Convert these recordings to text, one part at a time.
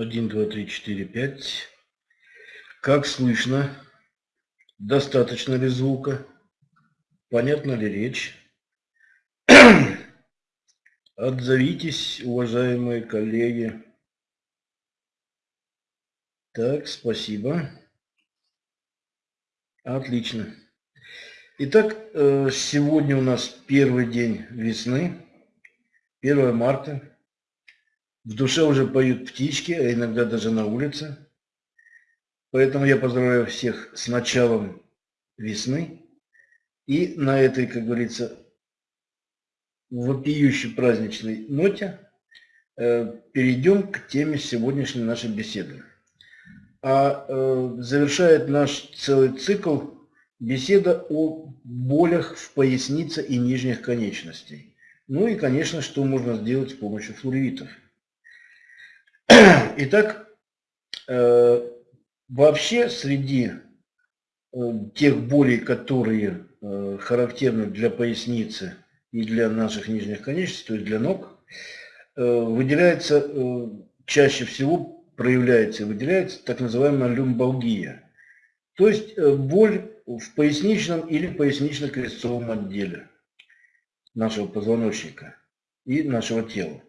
Один, два, три, четыре, пять. Как слышно? Достаточно ли звука? Понятна ли речь? Отзовитесь, уважаемые коллеги. Так, спасибо. Отлично. Итак, э, сегодня у нас первый день весны, 1 марта. В душе уже поют птички, а иногда даже на улице. Поэтому я поздравляю всех с началом весны. И на этой, как говорится, вопиющей праздничной ноте э, перейдем к теме сегодняшней нашей беседы. А э, завершает наш целый цикл беседа о болях в пояснице и нижних конечностей. Ну и, конечно, что можно сделать с помощью флуоритов. Итак, э, вообще среди э, тех болей, которые э, характерны для поясницы и для наших нижних конечностей, то есть для ног, выделяется, чаще всего проявляется и выделяется так называемая люмбалгия. То есть боль в поясничном или пояснично-крестцовом отделе нашего позвоночника и нашего тела.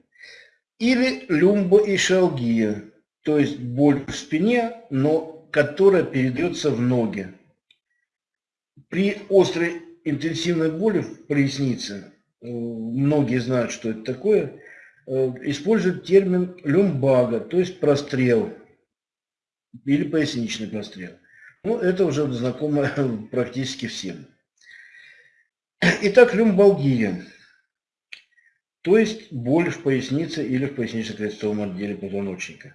Или люмбоишалгия, то есть боль в спине, но которая передается в ноги. При острой интенсивной боли в пояснице, э, многие знают, что это такое, э, используют термин люмбага, то есть прострел или поясничный прострел. Ну, это уже знакомо практически всем. Итак, люмбалгия. То есть боль в пояснице или в пояснично-крестцовом отделе позвоночника.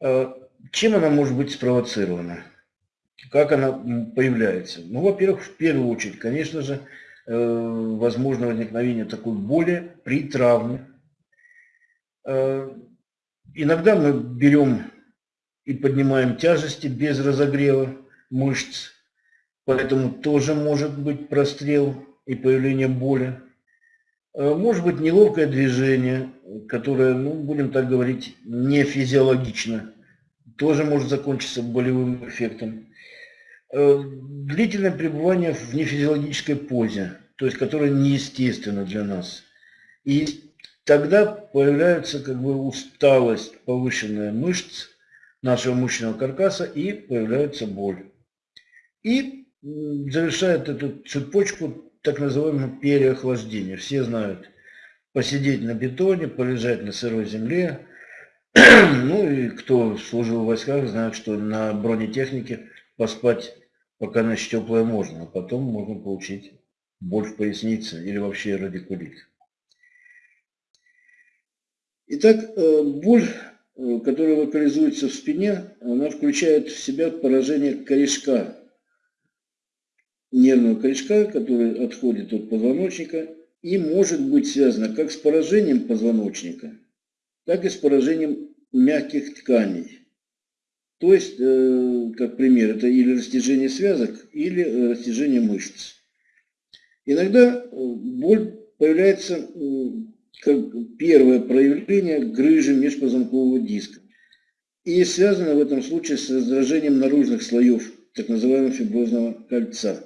Э, чем она может быть спровоцирована? Как она появляется? Ну, во-первых, в первую очередь, конечно же, э, возможно возникновение такой боли при травме. Э, иногда мы берем и поднимаем тяжести без разогрева мышц, поэтому тоже может быть прострел и появление боли. Э, может быть неловкое движение, которое, ну, будем так говорить, не физиологично, тоже может закончиться болевым эффектом. Э, длительное пребывание в нефизиологической позе, то есть которое неестественно для нас. И тогда появляется как бы усталость, повышенная мышц нашего мышечного каркаса и появляется боль. И завершает эту цепочку так называемое переохлаждение. Все знают, посидеть на бетоне, полежать на сырой земле. ну и кто служил в войсках, знает, что на бронетехнике поспать пока ночь теплая можно, а потом можно получить боль в пояснице или вообще радикулит. Итак, э, боль, э, которая локализуется в спине, она включает в себя поражение корешка нервного корешка, который отходит от позвоночника и может быть связано как с поражением позвоночника, так и с поражением мягких тканей. То есть, э, как пример, это или растяжение связок, или э, растяжение мышц. Иногда э, боль появляется как первое проявление грыжи межпозвонкового диска. И связано в этом случае с раздражением наружных слоев так называемого фиброзного кольца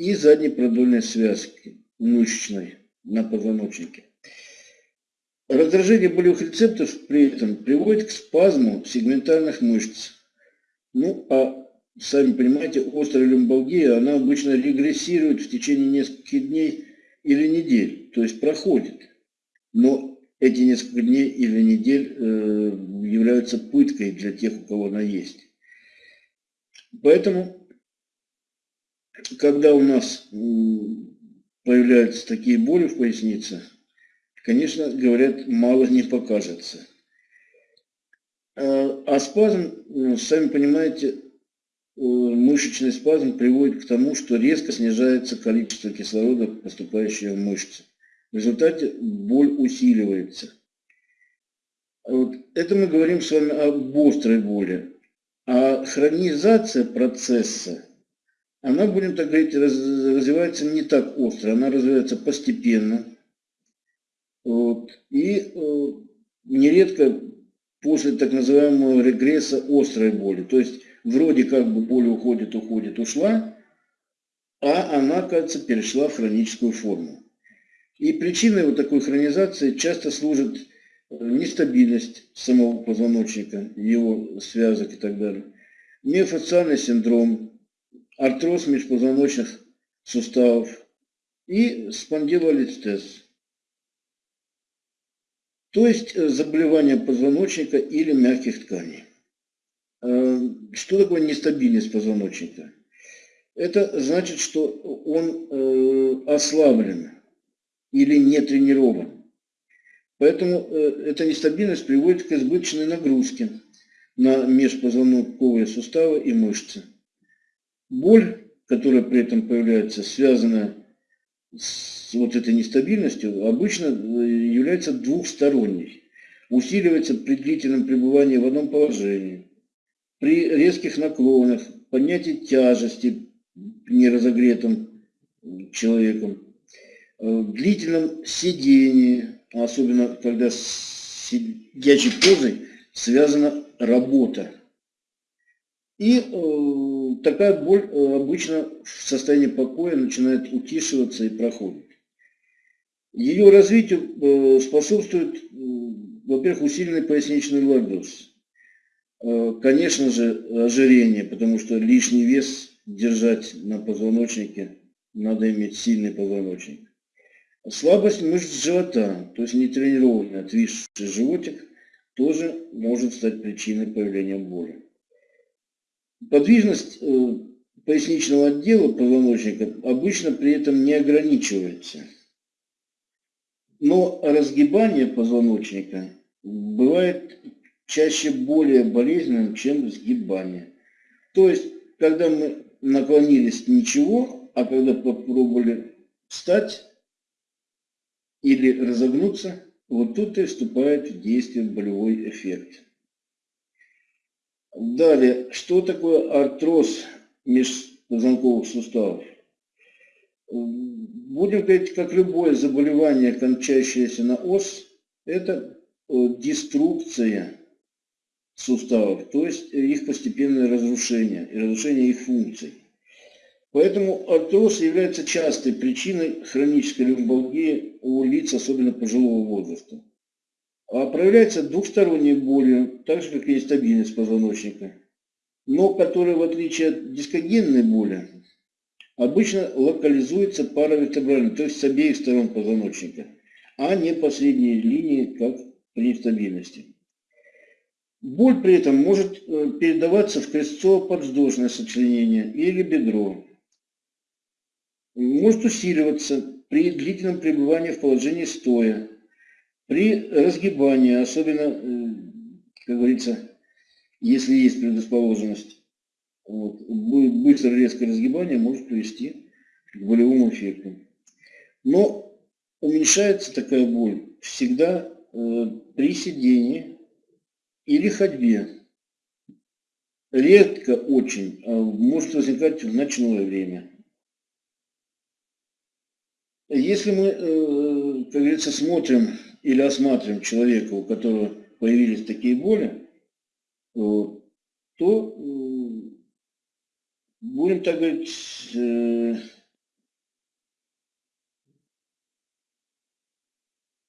и задней продольной связки мышечной на позвоночнике. Раздражение болевых рецепторов при этом приводит к спазму сегментальных мышц. Ну, а сами понимаете, острая люмбалгия, она обычно регрессирует в течение нескольких дней или недель, то есть проходит. Но эти несколько дней или недель э, являются пыткой для тех, у кого она есть. Поэтому когда у нас появляются такие боли в пояснице, конечно, говорят, мало не покажется. А, а спазм, ну, сами понимаете, э, мышечный спазм приводит к тому, что резко снижается количество кислорода, поступающего в мышцы. В результате боль усиливается. Вот это мы говорим с вами об острой боли. А хронизация процесса она, будем так говорить, развивается не так остро, она развивается постепенно. Вот. И э, нередко после так называемого регресса острой боли. То есть вроде как бы боль уходит, уходит, ушла, а она, кажется, перешла в хроническую форму. И причиной вот такой хронизации часто служит э, нестабильность самого позвоночника, его связок и так далее, миофасциальный синдром, артроз межпозвоночных суставов и спондилолистез. То есть э, заболевание позвоночника или мягких тканей. Э, что такое нестабильность позвоночника? Это значит, что он ослаблен или не тренирован. Поэтому э, эта нестабильность приводит к избыточной нагрузке на межпозвонковые суставы и мышцы. Боль, которая при этом появляется, связана с вот этой нестабильностью, обычно э, является двухсторонней. Усиливается при длительном пребывании в одном положении, при резких наклонах, поднятии тяжести неразогретым человеком, Э, длительном сидении, особенно когда с сидячей позой связана работа. И э, такая боль э, обычно в состоянии покоя начинает утишиваться и проходит. Ее развитию э, способствует, э, во-первых, усиленный поясничный лордоз. Конечно же, ожирение, потому что лишний вес держать на позвоночнике, надо иметь сильный позвоночник. Слабость мышц живота, то есть нетренированный отвисший животик, тоже может стать причиной появления боли. Подвижность э, поясничного отдела позвоночника обычно при этом не ограничивается. Но разгибание позвоночника бывает чаще более болезненным, чем сгибание. То есть, когда мы наклонились ничего, а когда попробовали встать, или разогнуться, вот тут и вступает в действие болевой эффект. Далее, что такое артроз межпозвонковых суставов? Будем говорить, как любое заболевание, кончающееся на ос, это э, деструкция суставов, то есть их постепенное разрушение и разрушение их функций. Поэтому артроз является частой причиной хронической лимфалгии у лиц, особенно пожилого возраста. А проявляется двухсторонней болью, так же как и нестабильность позвоночника, но которая, в отличие от дискогенной боли, обычно локализуется паравертебрально, то есть с обеих сторон позвоночника, а не по средней линии, как при стабильности. Боль при этом может э, передаваться в крестцово-подвздошное сочленение или бедро, может усиливаться при длительном пребывании в положении стоя, при разгибании, особенно, э, как говорится, если есть предрасположенность. Вот. Быстрое резкое разгибание может привести к болевому эффекту. Но уменьшается такая боль всегда э, при сидении или ходьбе. Редко очень а может возникать в ночное время. Если мы, э, как говорится, смотрим или осматриваем человека, у которого появились такие боли, то будем так говорить, э,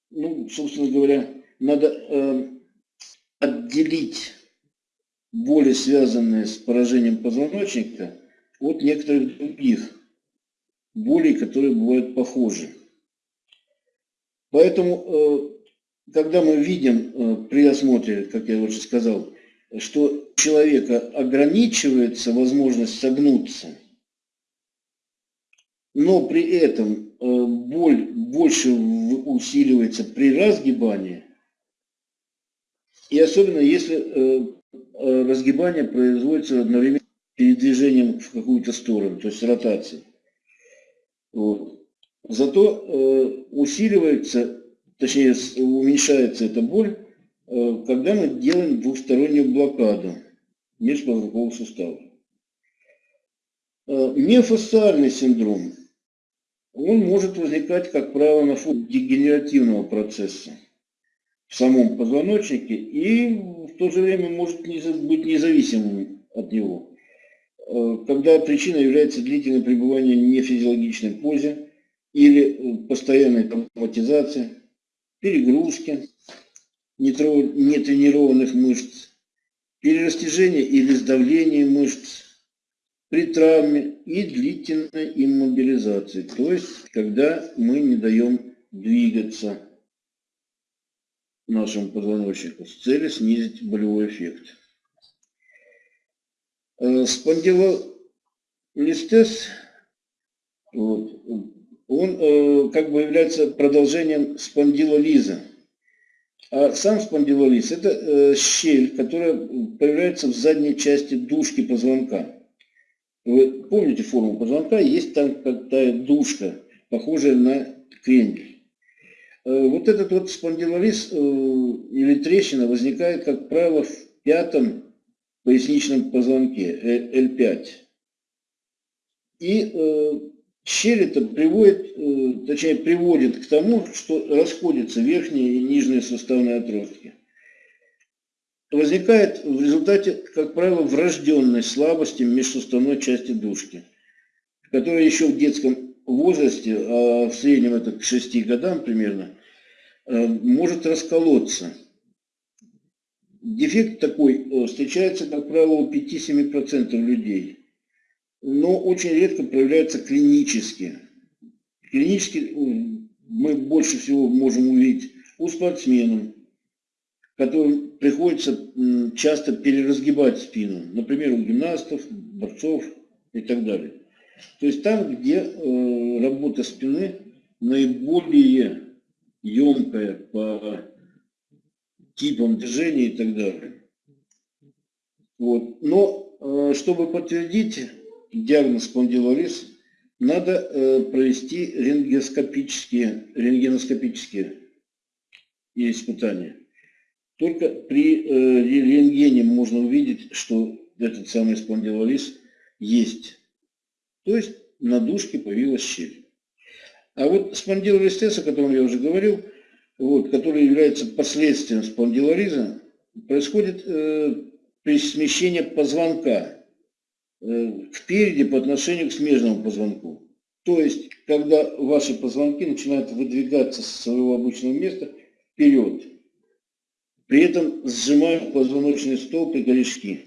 ну, собственно говоря, надо э, отделить боли, связанные с поражением позвоночника, от некоторых других болей, которые бывают похожи. Поэтому, э, когда мы видим э, при осмотре, как я уже сказал, что человека ограничивается возможность согнуться, но при этом э, боль больше усиливается при разгибании, и особенно если разгибание производится одновременно передвижением в какую-то сторону, то есть ротацией. Вот. Зато э, усиливается, точнее уменьшается эта боль, э, когда мы делаем двухстороннюю блокаду межпозвонкового сустава. Э, миофасциальный синдром, он может возникать, как правило, на фоне дегенеративного процесса. в самом позвоночнике и в то же время может быть независимым от него. Э, когда причина является длительное пребывание в нефизиологичной позе или постоянной травматизации, перегрузки, нетренированных мышц, перерастяжение или сдавление мышц при травме и длительной иммобилизации, то есть когда мы не даем двигаться нашему позвоночнику с целью снизить болевой эффект. Э, спондилолистез, вот, он э, как бы является продолжением спондилолиза. А сам спондилолиз – это э, щель, которая появляется в задней части дужки позвонка. Вы помните форму позвонка? Есть там какая дужка, похожая на крендель. Э, вот этот вот спондилолиз э, или трещина возникает, как правило, в пятом поясничном позвонке, L5. И щель это приводит, э, точнее приводит к тому, что расходятся верхние и нижние суставные отростки. Возникает в результате, как правило, врожденной слабости межсуставной части дужки, которая еще в детском возрасте, а в среднем это к 6 годам примерно, э, может расколоться. Дефект такой э, встречается, как правило, у 5-7% людей но очень редко проявляются клинически. Клинически мы больше всего можем увидеть у спортсменов, которым приходится часто переразгибать спину, например, у гимнастов, борцов и так далее. То есть там, где э, работа спины наиболее емкая по типам движений и так далее. Вот. Но э, чтобы подтвердить диагноз спондилолиз, надо э, провести рентгеноскопические, рентгеноскопические испытания. Только при э, рентгене можно увидеть, что этот самый спондилолиз есть. То есть на дужке появилась щель. А вот спондилолистез, о котором я уже говорил, вот, который является последствием спондилолиза, происходит э, при смещении позвонка впереди по отношению к смежному позвонку. То есть, когда ваши позвонки начинают выдвигаться со своего обычного места вперед, при этом сжимают позвоночный столб и корешки.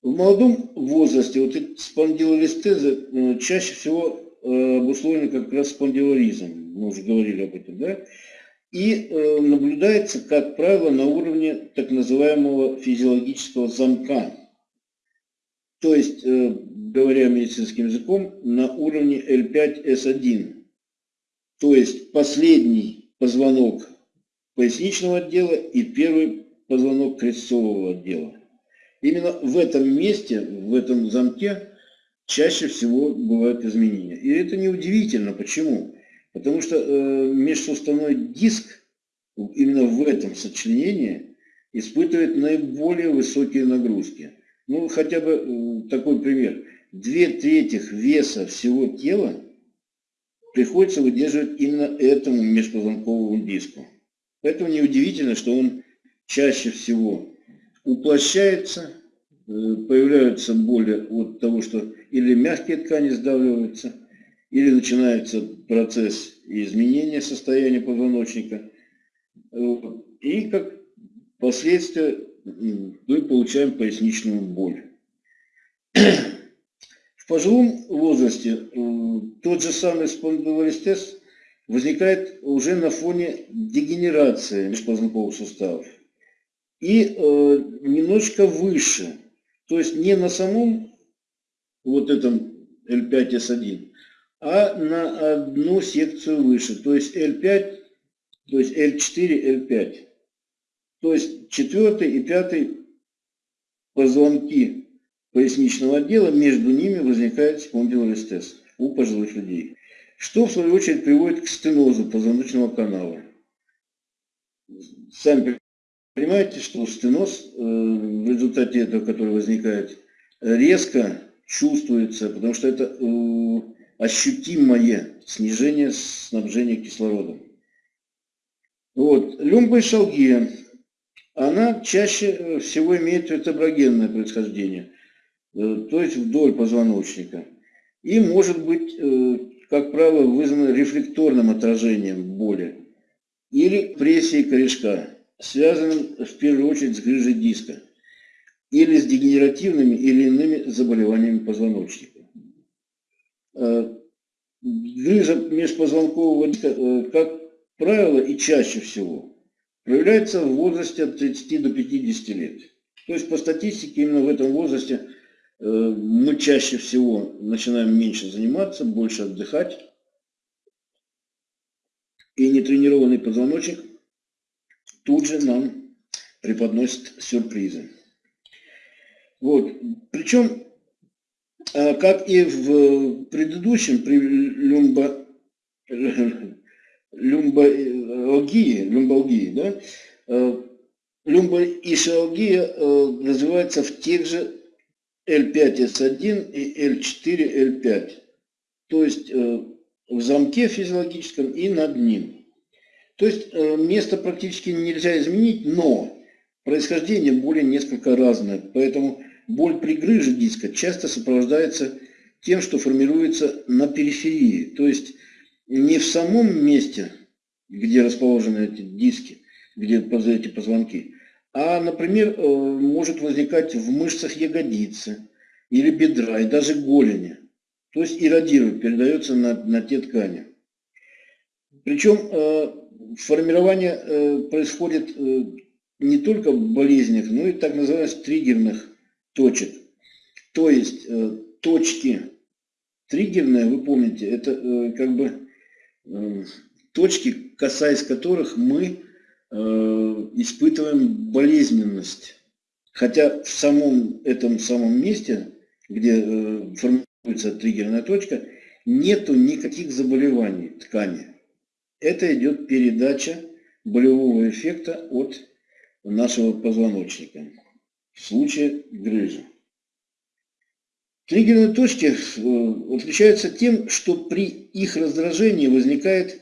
В молодом возрасте вот спондилолистезы э, чаще всего э, обусловлены как раз спондилолизом, мы уже говорили об этом, да? И наблюдается, как правило, на уровне так называемого физиологического замка то есть, э, говоря медицинским языком, на уровне L5S1. То есть последний позвонок поясничного отдела и первый позвонок крестцового отдела. Именно в этом месте, в этом замке, чаще всего бывают изменения. И это неудивительно. Почему? Потому что э, межсуставной диск именно в этом сочленении испытывает наиболее высокие нагрузки. Ну, хотя бы такой пример. Две трети веса всего тела приходится выдерживать именно этому межпозвонковому диску. Поэтому неудивительно, что он чаще всего уплощается, э, появляются боли от того, что или мягкие ткани сдавливаются, или начинается процесс изменения состояния позвоночника. И как последствие мы получаем поясничную боль. В пожилом возрасте э, тот же самый спондилолистез возникает уже на фоне дегенерации межпозвонковых суставов. И э, немножко выше, то есть не на самом вот этом L5S1, а на одну секцию выше, то есть L5, то есть L4, L5. То есть четвертый и пятый позвонки поясничного отдела, между ними возникает спондилолистез у пожилых людей. Что в свою очередь приводит к стенозу позвоночного канала. Сами понимаете, что стеноз э, в результате этого, который возникает, резко чувствуется, потому что это э, ощутимое снижение снабжения кислородом. Вот. Люмбоэшалгия, она чаще всего имеет вертеброгенное происхождение, э, то есть вдоль позвоночника. И может быть, э, как правило, вызвана рефлекторным отражением боли или прессией корешка, связанным в первую очередь с грыжей диска или с дегенеративными или иными заболеваниями позвоночника. Э, грыжа межпозвонкового диска, как правило и чаще всего, проявляется в возрасте от 30 до 50 лет. То есть по статистике именно в этом возрасте э, мы чаще всего начинаем меньше заниматься, больше отдыхать. И нетренированный позвоночник тут же нам преподносит сюрпризы. Вот. Причем, э, как и в предыдущем, при люмбо, люмбалгии, люмбалгии, да, э, люмбоишиалгия э, развивается в тех же L5S1 и L4-L5, то есть э, в замке физиологическом и над ним. То есть место практически нельзя изменить, но происхождение боли несколько разное, поэтому боль при грыже диска часто сопровождается тем, что формируется на периферии, то есть не в самом месте, где расположены эти диски, где эти позвонки, а, например, э, может возникать в мышцах ягодицы или бедра и даже голени. То есть иррадирует, передается на, на те ткани. Причем э, формирование э, происходит не только болезнях, но и так называемых триггерных точек. То есть точки триггерные, вы помните, это как бы точки, касаясь которых мы э, испытываем болезненность. Хотя в самом этом самом месте, где э, формируется триггерная точка, нету никаких заболеваний ткани. Это идет передача болевого эффекта от нашего позвоночника в случае грыжи. Триггерные точки э, отличаются тем, что при их раздражении возникает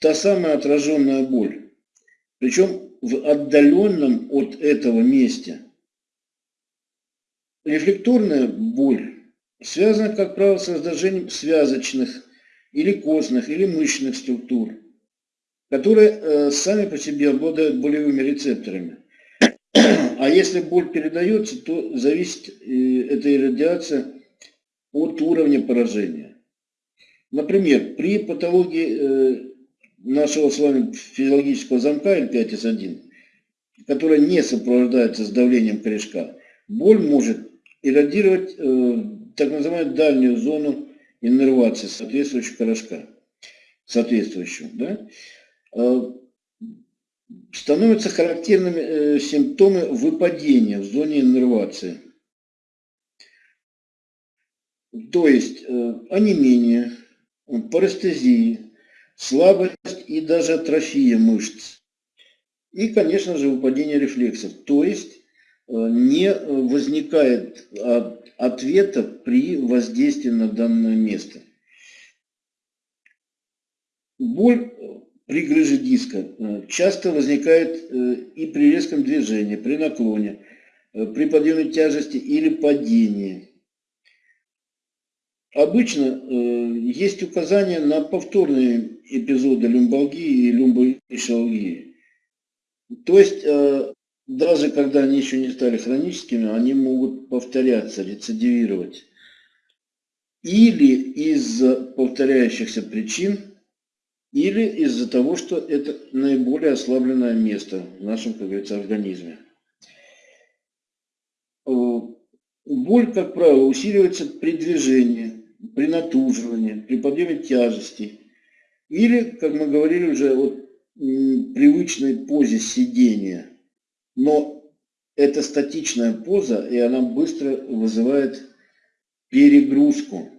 та самая отраженная боль. Причем в отдаленном от этого месте. Рефлекторная боль связана, как правило, с раздражением связочных или костных или мышечных структур, которые э, сами по себе обладают болевыми рецепторами. А если боль передается, то зависит э, эта радиация от уровня поражения. Например, при патологии э, нашего с вами физиологического замка L5S1, которая не сопровождается с давлением корешка, боль может иррадировать э, так называемую дальнюю зону иннервации соответствующего корешка. Соответствующего, да? Становятся характерными э, симптомы выпадения в зоне иннервации. То есть э, онемение, парестезии, слабость и даже атрофия мышц. И, конечно же, выпадение рефлексов. То есть э, не возникает ответа при воздействии на данное место. Боль при грыже диска э, часто возникает э, и при резком движении, при наклоне, э, при подъеме тяжести или падении. Обычно есть указания на повторные эпизоды люмбалгии и люмбоишалгии. То есть, даже когда они еще не стали хроническими, они могут повторяться, рецидивировать. Или из-за повторяющихся причин или из-за того, что это наиболее ослабленное место в нашем, как говорится, организме. Э, боль, как правило, усиливается при движении, при натуживании, при подъеме тяжести. Или, как мы говорили уже, вот, привычной позе сидения. Но это статичная поза, и она быстро вызывает перегрузку,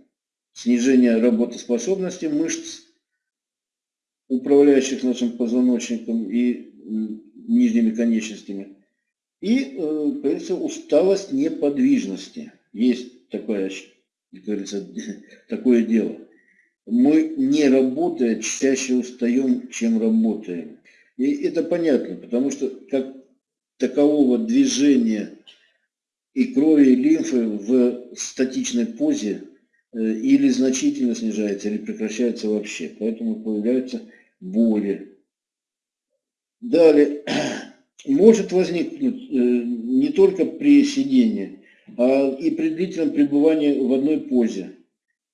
снижение работоспособности мышц управляющих нашим позвоночником и нижними конечностями. И, э, говорится, усталость неподвижности. Есть такое, как говорится, такое дело. Мы не работая чаще устаем, чем работаем. И это понятно, потому что как такового движения и крови, и лимфы в статичной позе э, или значительно снижается, или прекращается вообще. Поэтому появляются боли. Далее, может возникнуть э, не только при сидении, а и при длительном пребывании в одной позе.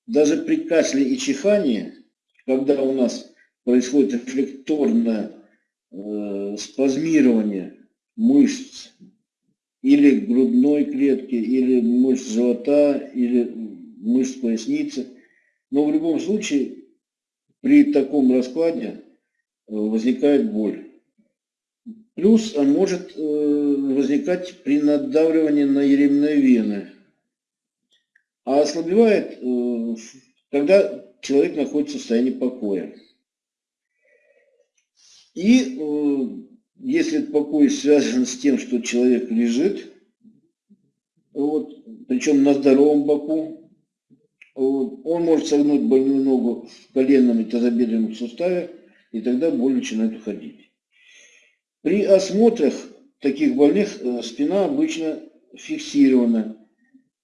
Даже при кашле и чихании, когда у нас происходит рефлекторное э, спазмирование мышц или грудной клетки, или мышц живота, или мышц поясницы. Но в любом случае при таком раскладе э, возникает боль. Плюс может э, возникать при надавливании на еремные вены. А ослабевает, э, когда человек находится в состоянии покоя. И если покой связан с тем, что человек лежит, вот, причем на здоровом боку, он может согнуть больную ногу в коленном и тазобедренном суставе, и тогда боль начинает уходить. При осмотрах таких больных э, спина обычно фиксирована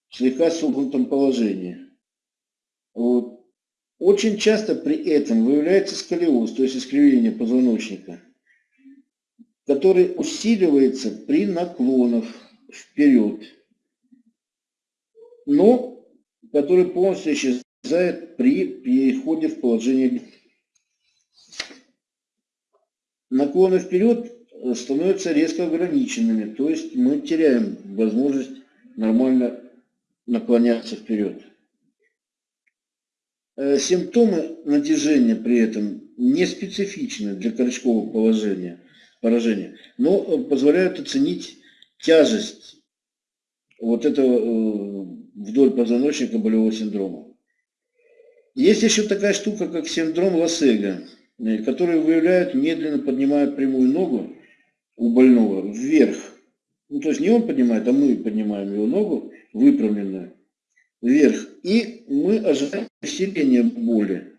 в слегка согнутом положении. Вот. Очень часто при этом выявляется сколиоз, то есть искривление позвоночника который усиливается при наклонах вперед, но который полностью исчезает при переходе в положение. Наклоны вперед становятся резко ограниченными, то есть мы теряем возможность нормально наклоняться вперед. Э, симптомы натяжения при этом не специфичны для корешкового положения поражения, но э, позволяют оценить тяжесть вот этого э, вдоль позвоночника болевого синдрома. Есть еще такая штука, как синдром Лассега, э, который выявляет, медленно поднимая прямую ногу у больного вверх. Ну, то есть не он поднимает, а мы поднимаем его ногу, выпрямленную, вверх. И мы ожидаем усиления боли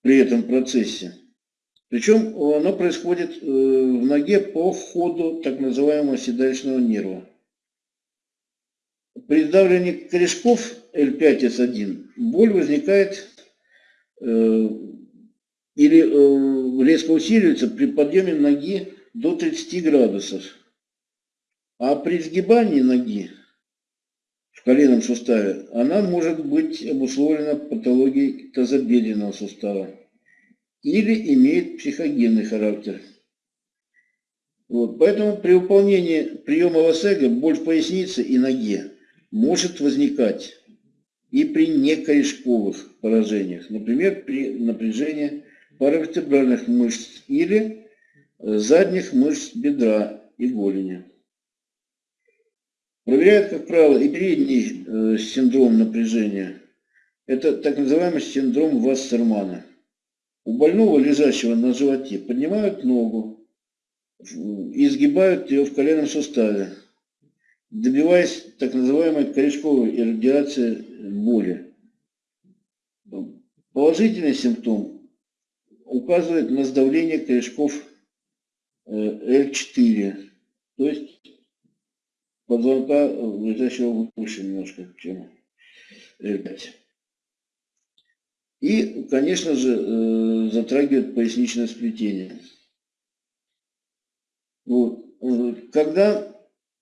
при этом процессе. Причем оно происходит э, в ноге по ходу так называемого седалищного нерва. При давлении корешков L5S1 боль возникает э, или э, резко усиливается при подъеме ноги до 30 градусов. А при сгибании ноги в коленном суставе она может быть обусловлена патологией тазобедренного сустава или имеет психогенный характер. Вот, поэтому при выполнении приема ЛСЭГа боль в пояснице и ноге может возникать и при некорешковых поражениях, например, при напряжении паравертебральных мышц или э, задних мышц бедра и голени. Проверяют, как правило, и передний э, синдром напряжения. Это так называемый синдром Вассермана. У больного, лежащего на животе, поднимают ногу и сгибают ее в коленном суставе, добиваясь так называемой корешковой иррадиации боли. Положительный симптом указывает на сдавление корешков L4, э, то есть позвонка, лежащего выше немножко, чем L5. И, конечно же, э, затрагивает поясничное сплетение. Вот. Когда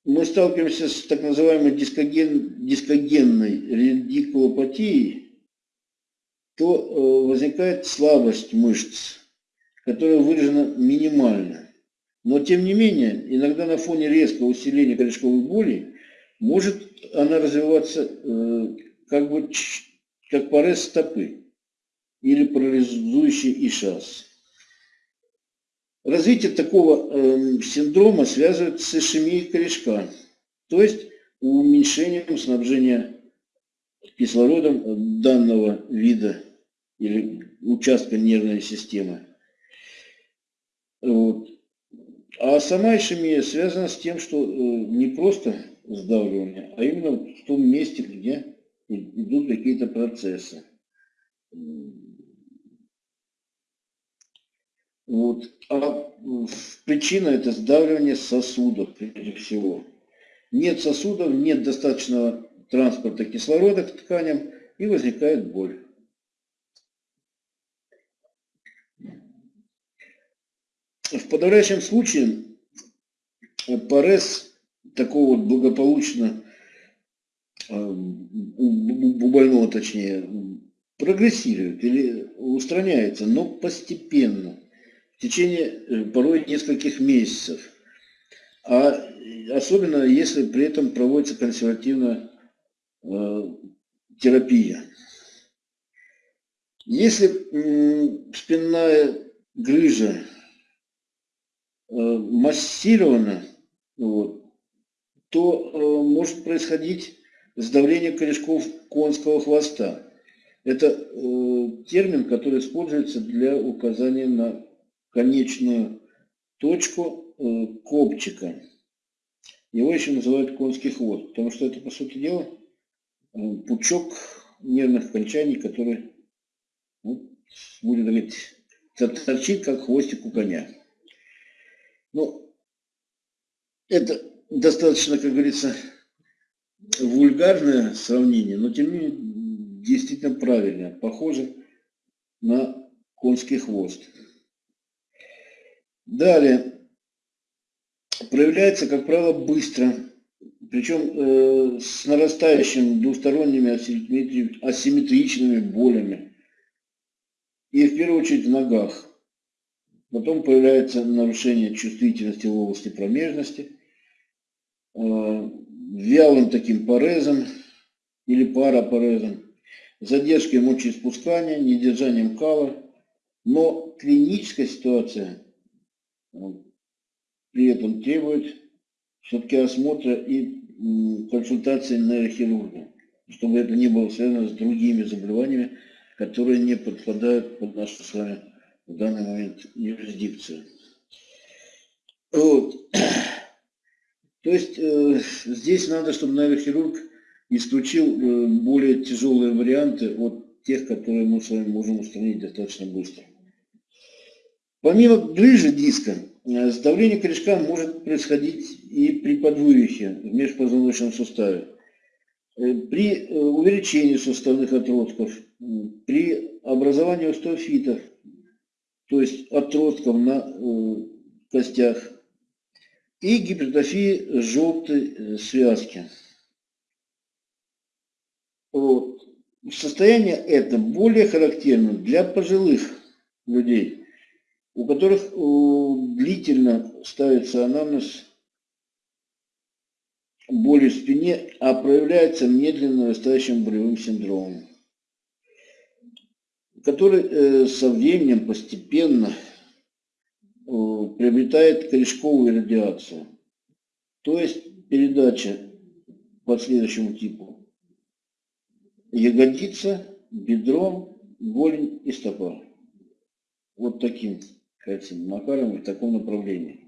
мы сталкиваемся с так называемой дискоген, дискогенной редикулопатией, то э, возникает слабость мышц, которая выражена минимально. Но тем не менее, иногда на фоне резкого усиления корешковой боли может она развиваться э, как бы как порез стопы или парализующий ишаз. Развитие такого э, синдрома связывают с ишемией корешка, то есть уменьшением снабжения кислородом данного вида или участка нервной системы. Вот. А сама ишемия связана с тем, что э, не просто сдавливание, а именно в том месте, где идут какие-то процессы. Вот. А причина это сдавливание сосудов прежде всего. Нет сосудов, нет достаточного транспорта кислорода к тканям и возникает боль. В подавляющем случае парез такого вот благополучно э, у больного точнее прогрессирует или устраняется, но постепенно, течение э, порой нескольких месяцев. А особенно если при этом проводится консервативная э, терапия. Если спинная грыжа э, массирована, вот, то э, может происходить сдавление корешков конского хвоста. Это э, термин, который используется для указания на конечную точку э, копчика. Его еще называют конский хвост, потому что это, по сути дела, э, пучок нервных окончаний, который, ну, будет говорить, торчит, как хвостик у коня. Ну, это достаточно, как говорится, вульгарное сравнение, но тем не менее действительно правильное, похоже на конский хвост. Далее, проявляется, как правило, быстро, причем э, с нарастающими двусторонними асимметричными болями. И в первую очередь в ногах. Потом появляется нарушение чувствительности в области промежности, э, вялым таким парезом или парапарезом, задержкой мочеиспускания, недержанием кала. Но клиническая ситуация при этом требует все-таки осмотра и консультации нейрохирурга, чтобы это не было связано с другими заболеваниями, которые не подпадают под нашу с вами в данный момент юрисдикцию. Вот. То есть э, здесь надо, чтобы нейрохирург исключил э, более тяжелые варианты от тех, которые мы с вами можем устранить достаточно быстро. Помимо грыжи диска, сдавление корешка может происходить и при подвывихе в межпозвоночном суставе, э, при увеличении суставных отростков, при образовании остеофитов, то есть отростков на костях, и гипертрофии желтой связки. Вот. Состояние это более характерно для пожилых людей, у которых длительно ставится анамнез боли в спине, а проявляется медленно нарастающим болевым синдромом, который э, со временем постепенно приобретает корешковую радиацию, то есть передача по следующему типу ягодица, бедро, голень и стопа. Вот таким, кажется, макаром и в таком направлении.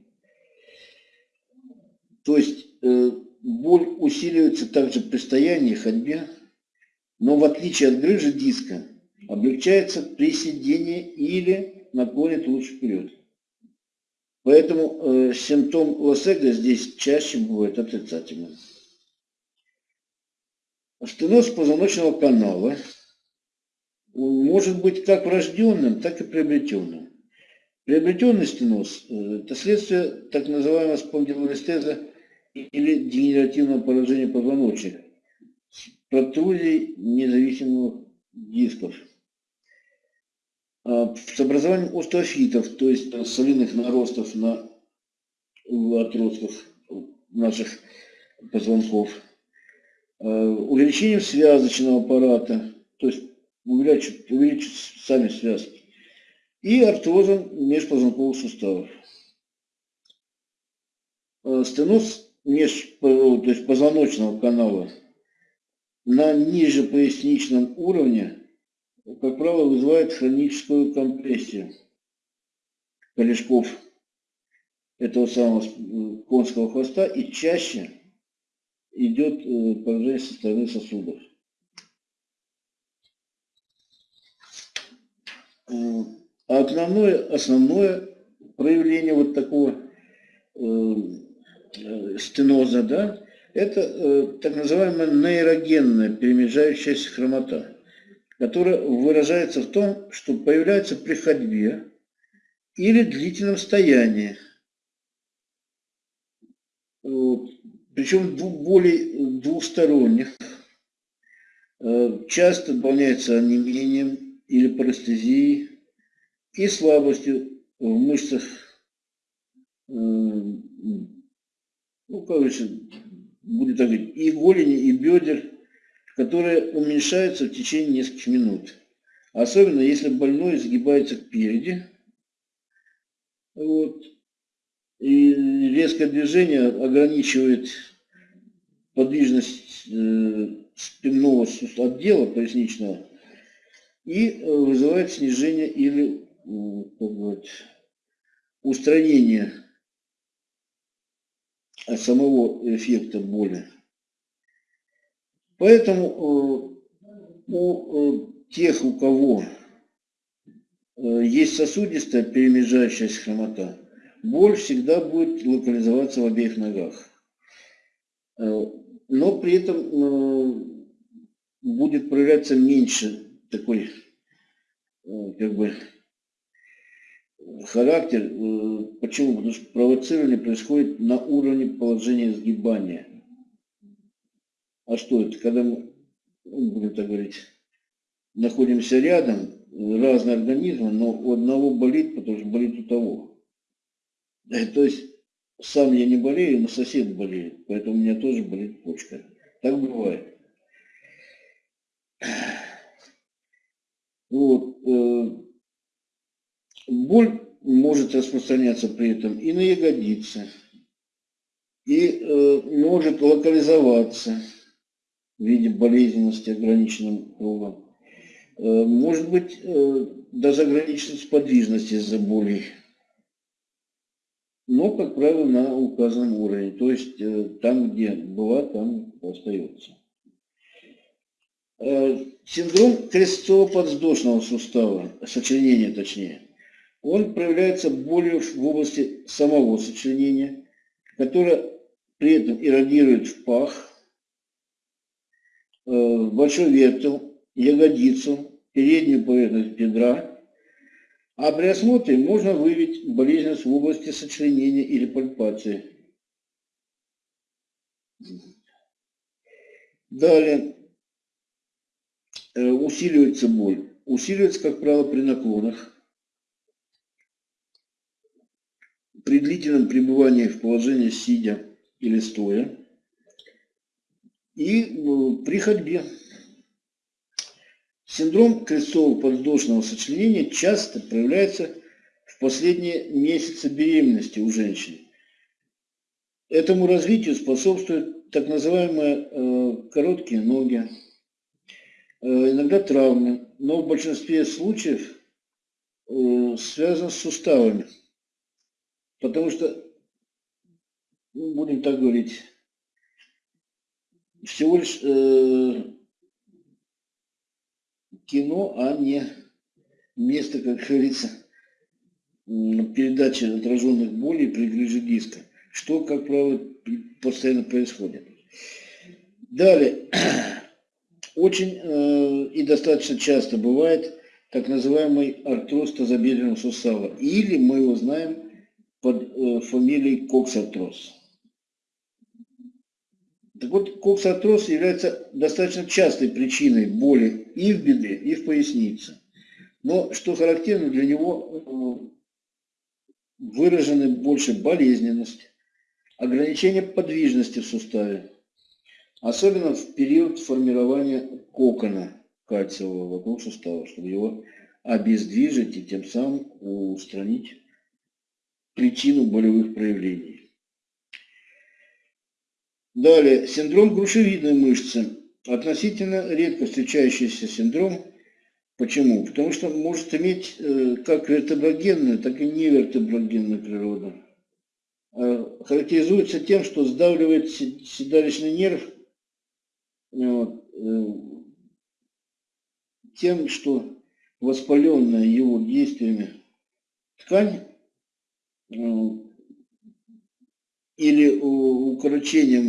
То есть э, боль усиливается также при стоянии, ходьбе, но в отличие от грыжи диска, облегчается при сидении или наклоне лучше вперед. Поэтому э, симптом Лосега здесь чаще бывает отрицательным. Стеноз позвоночного канала может быть как врожденным, так и приобретенным. Приобретенный стеноз – это следствие так называемого спондилолистеза или дегенеративного поражения позвоночника с протрузией независимых дисков. А с образованием остеофитов, то есть солиных наростов на отростках наших позвонков – Э, увеличением связочного аппарата, то есть увеличить сами связки, и артрозом межпозвонковых суставов. Э, стеноз меж, то есть позвоночного канала на ниже поясничном уровне, как правило, вызывает хроническую компрессию корешков этого самого конского хвоста и чаще идет э, поражение со стороны сосудов. Э, а основное, основное проявление вот такого э, э, стеноза, да, это э, так называемая нейрогенная перемежающаяся хромота, которая выражается в том, что появляется при ходьбе или длительном стоянии. Вот. Причем более двухсторонних. Э, часто дополняется онемением или парестезией и слабостью в мышцах, э, ну, короче, будет так говорить, и голени, и бедер, которые уменьшаются в течение нескольких минут. Особенно если больной сгибается кпереди, вот, и резкое движение ограничивает подвижность э, спинного отдела поясничного и э, вызывает снижение или как говорить, устранение от самого эффекта боли. Поэтому э, у э, тех, у кого есть сосудистая перемежающаяся хромота, боль всегда будет локализоваться в обеих ногах. Но при этом будет проявляться меньше такой, как бы, характер. Э, почему? Потому что провоцирование происходит на уровне положения сгибания. А что это? Когда мы, ну, будем так говорить, находимся рядом, разные организмы, но у одного болит, потому что болит у того. Э, то есть сам я не болею, но сосед болеет, поэтому у меня тоже болит почка. Так бывает. Вот. Боль может распространяться при этом и на ягодицы, и э, может локализоваться в виде болезненности ограниченным кругом. Э, может быть э, даже ограниченность подвижности из-за боли. Но, как правило, на указанном уровне. То есть э, там, где была, там остается. Э, синдром крестцово-подвздошного сустава, сочленения точнее – он проявляется болью в области самого сочленения, которая при этом иррадирует в пах, э, большой вертел, ягодицу, переднюю поверхность бедра, а при осмотре можно выявить болезненность в области сочленения или пальпации. Далее э, усиливается боль. Усиливается, как правило, при наклонах при длительном пребывании в положении сидя или стоя и э, при ходьбе. Синдром крестцово-подвздошного сочленения часто проявляется в последние месяцы беременности у женщин. Этому развитию способствуют так называемые э, короткие ноги, э, иногда травмы, но в большинстве случаев связано с суставами. Потому что, ну, будем так говорить, всего лишь э, кино, а не место, как говорится, передачи отраженных болей при грыже диска, что, как правило, постоянно происходит. Далее, очень э, и достаточно часто бывает так называемый артроз тазобедренного сустава, или мы его знаем под э, фамилией Коксартроз. Так вот, коксартроз является достаточно частой причиной боли и в бедре, и в пояснице. Но, что характерно, для него э, выражены больше болезненность, ограничение подвижности в суставе, особенно в период формирования кокона кальциевого вокруг сустава, чтобы его обездвижить и тем самым устранить причину болевых проявлений. Далее, синдром грушевидной мышцы. Относительно редко встречающийся синдром. Почему? Потому что может иметь э, как вертеброгенную, так и невертеброгенную природу. А характеризуется тем, что сдавливает седалищный нерв э, тем, что воспаленная его действиями ткань или укорочением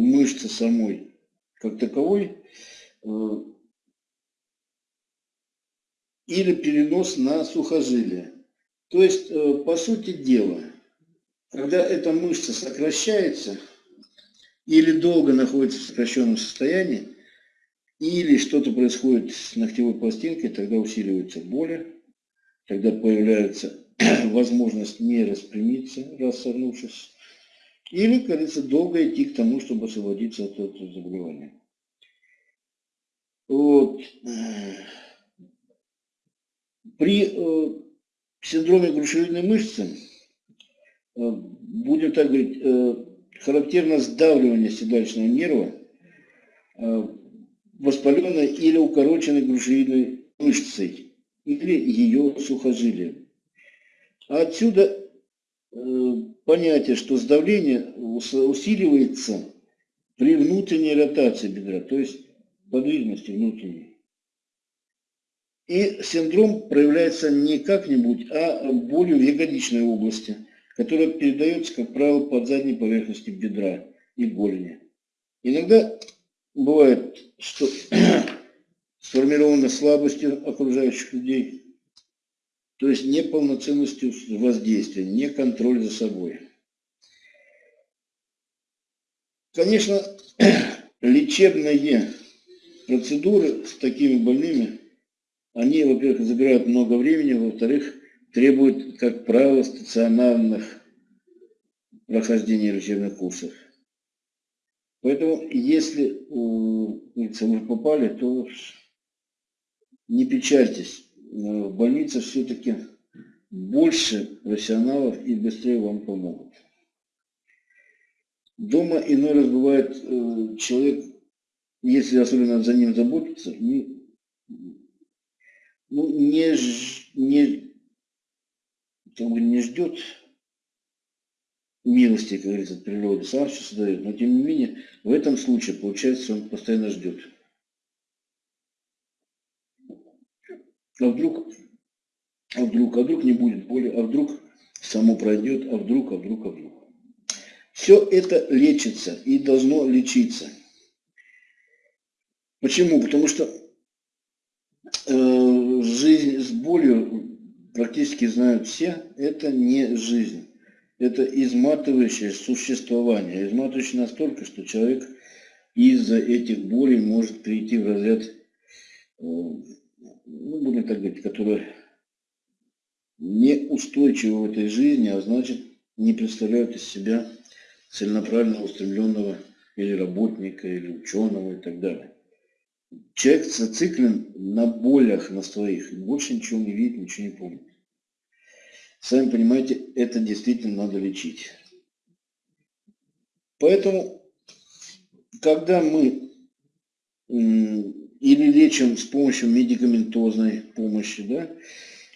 мышцы самой как таковой, или перенос на сухожилие. То есть, по сути дела, когда эта мышца сокращается или долго находится в сокращенном состоянии, или что-то происходит с ногтевой пластинкой, тогда усиливаются боли, тогда появляется возможность не распрямиться, раз согнувшись, или, как говорится, долго идти к тому, чтобы освободиться от этого заболевания. Вот. При э, синдроме грушевидной мышцы, э, будем так говорить, э, характерно сдавливание седалищного нерва, э, воспаленной или укороченной грушевидной мышцей или ее сухожилием. Отсюда э, понятие, что сдавление усиливается при внутренней ротации бедра, то есть подвижности внутренней. И синдром проявляется не как-нибудь, а болью в ягодичной области, которая передается, как правило, под задней поверхностью бедра и голени. Иногда бывает, что сформирована слабостью окружающих людей, то есть неполноценностью воздействия, не контроль за собой. Конечно, лечебные процедуры с такими больными, они, во-первых, забирают много времени, во-вторых, требуют, как правило, стационарных прохождения лечебных курсов. Поэтому, если вы попали, то не печальтесь. В больнице все-таки больше профессионалов и быстрее вам помогут. Дома иной раз бывает э, человек, если особенно за ним заботиться, не, ну, не, не, бы не ждет милости, как говорится, от природы, сам все создает. Но тем не менее, в этом случае, получается, он постоянно ждет. А вдруг, а вдруг, а вдруг не будет боли, а вдруг само пройдет, а вдруг, а вдруг, а вдруг. Все это лечится и должно лечиться. Почему? Потому что э, жизнь с болью практически знают все, это не жизнь это изматывающее существование. Изматывающее настолько, что человек из-за этих болей может прийти в разряд, э, ну, будем так говорить, который неустойчивы в этой жизни, а значит не представляют из себя целенаправленно устремленного или работника, или ученого и так далее. Человек зациклен на болях на своих, больше ничего не видит, ничего не помнит. Сами понимаете, это действительно надо лечить. Поэтому, когда мы или лечим с помощью медикаментозной помощи, да,